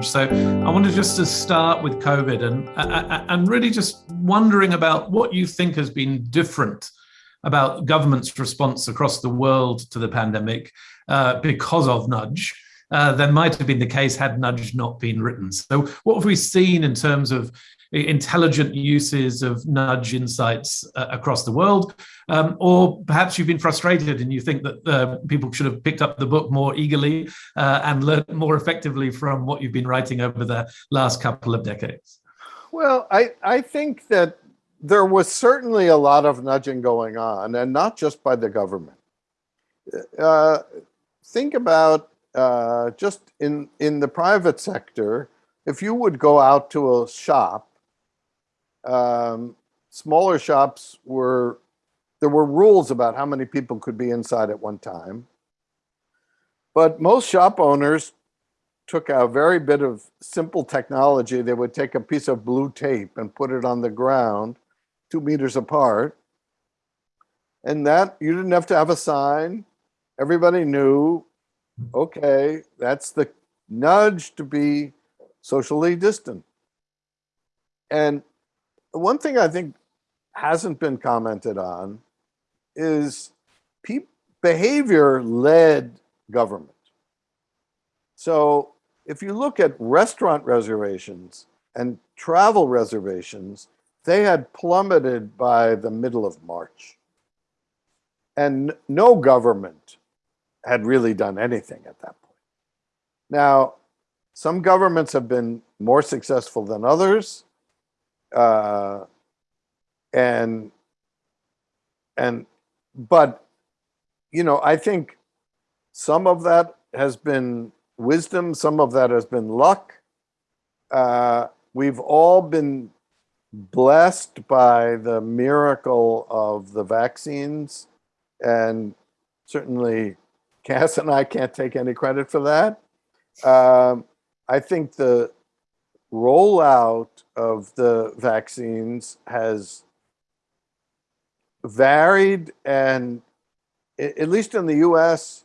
change. So I wanted just to start with COVID and, uh, uh, uh, and really just wondering about what you think has been different about government's response across the world to the pandemic uh, because of Nudge. Uh, than might have been the case had Nudge not been written. So what have we seen in terms of intelligent uses of nudge insights uh, across the world, um, or perhaps you've been frustrated and you think that uh, people should have picked up the book more eagerly uh, and learned more effectively from what you've been writing over the last couple of decades. Well, I, I think that there was certainly a lot of nudging going on, and not just by the government. Uh, think about uh, just in, in the private sector, if you would go out to a shop um, smaller shops were, there were rules about how many people could be inside at one time. But most shop owners took a very bit of simple technology. They would take a piece of blue tape and put it on the ground two meters apart. And that, you didn't have to have a sign. Everybody knew, okay, that's the nudge to be socially distant. And one thing I think hasn't been commented on is behavior led government. So if you look at restaurant reservations and travel reservations, they had plummeted by the middle of March. And no government had really done anything at that point. Now, some governments have been more successful than others uh, and and but you know i think some of that has been wisdom some of that has been luck uh, we've all been blessed by the miracle of the vaccines and certainly Cass and I can't take any credit for that. Um, I think the rollout of the vaccines has varied and at least in the US,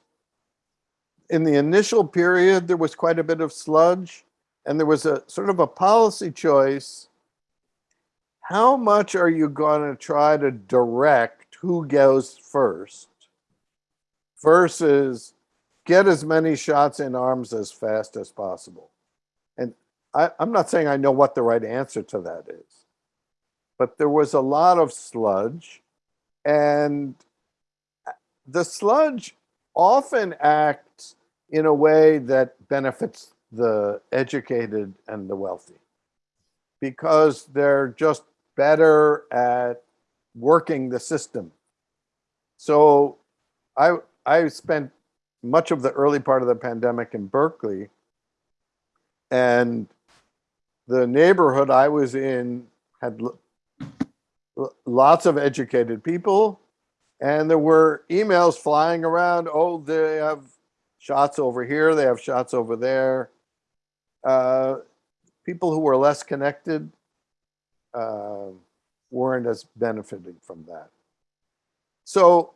in the initial period, there was quite a bit of sludge and there was a sort of a policy choice. How much are you going to try to direct who goes first versus get as many shots in arms as fast as possible? And I, I'm not saying I know what the right answer to that is, but there was a lot of sludge and the sludge often acts in a way that benefits the educated and the wealthy because they're just better at working the system. So I, I spent much of the early part of the pandemic in Berkeley and the neighborhood I was in had lots of educated people and there were emails flying around. Oh, they have shots over here. They have shots over there. Uh, people who were less connected uh, weren't as benefiting from that. So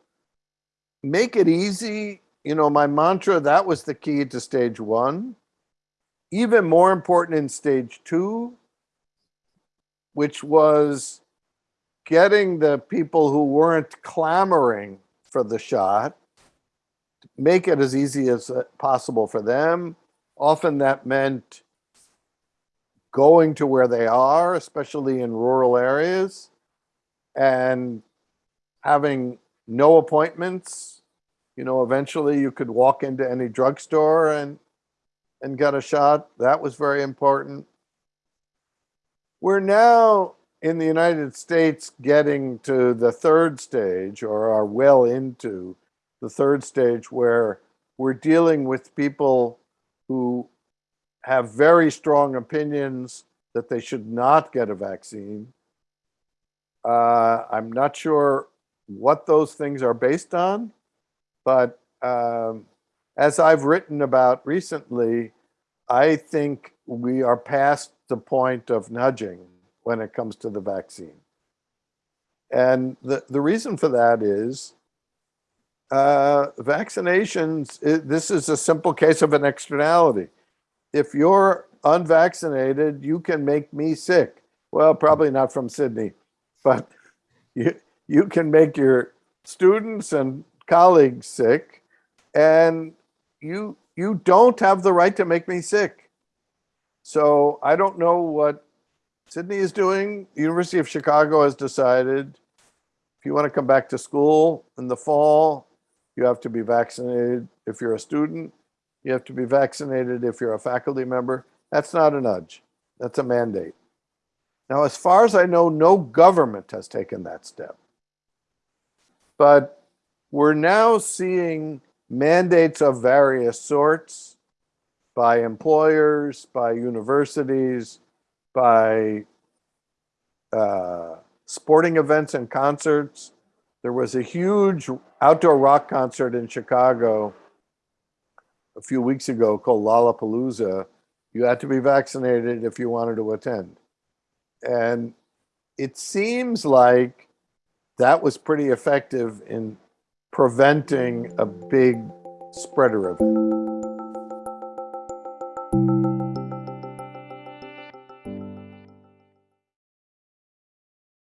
make it easy. You know, my mantra, that was the key to stage one even more important in stage two, which was getting the people who weren't clamoring for the shot, make it as easy as uh, possible for them. Often that meant going to where they are, especially in rural areas, and having no appointments. You know, eventually you could walk into any drugstore and and get a shot. That was very important. We're now in the United States getting to the third stage or are well into the third stage where we're dealing with people who have very strong opinions that they should not get a vaccine. Uh, I'm not sure what those things are based on, but um, as I've written about recently, I think we are past the point of nudging when it comes to the vaccine. And the, the reason for that is uh, vaccinations, it, this is a simple case of an externality. If you're unvaccinated, you can make me sick. Well, probably not from Sydney, but you, you can make your students and colleagues sick and you you don't have the right to make me sick. So I don't know what Sydney is doing. University of Chicago has decided if you want to come back to school in the fall, you have to be vaccinated if you're a student. You have to be vaccinated if you're a faculty member. That's not a nudge. That's a mandate. Now, as far as I know, no government has taken that step. But we're now seeing mandates of various sorts by employers, by universities, by uh, sporting events and concerts. There was a huge outdoor rock concert in Chicago a few weeks ago called Lollapalooza. You had to be vaccinated if you wanted to attend. And it seems like that was pretty effective in preventing a big spreader event.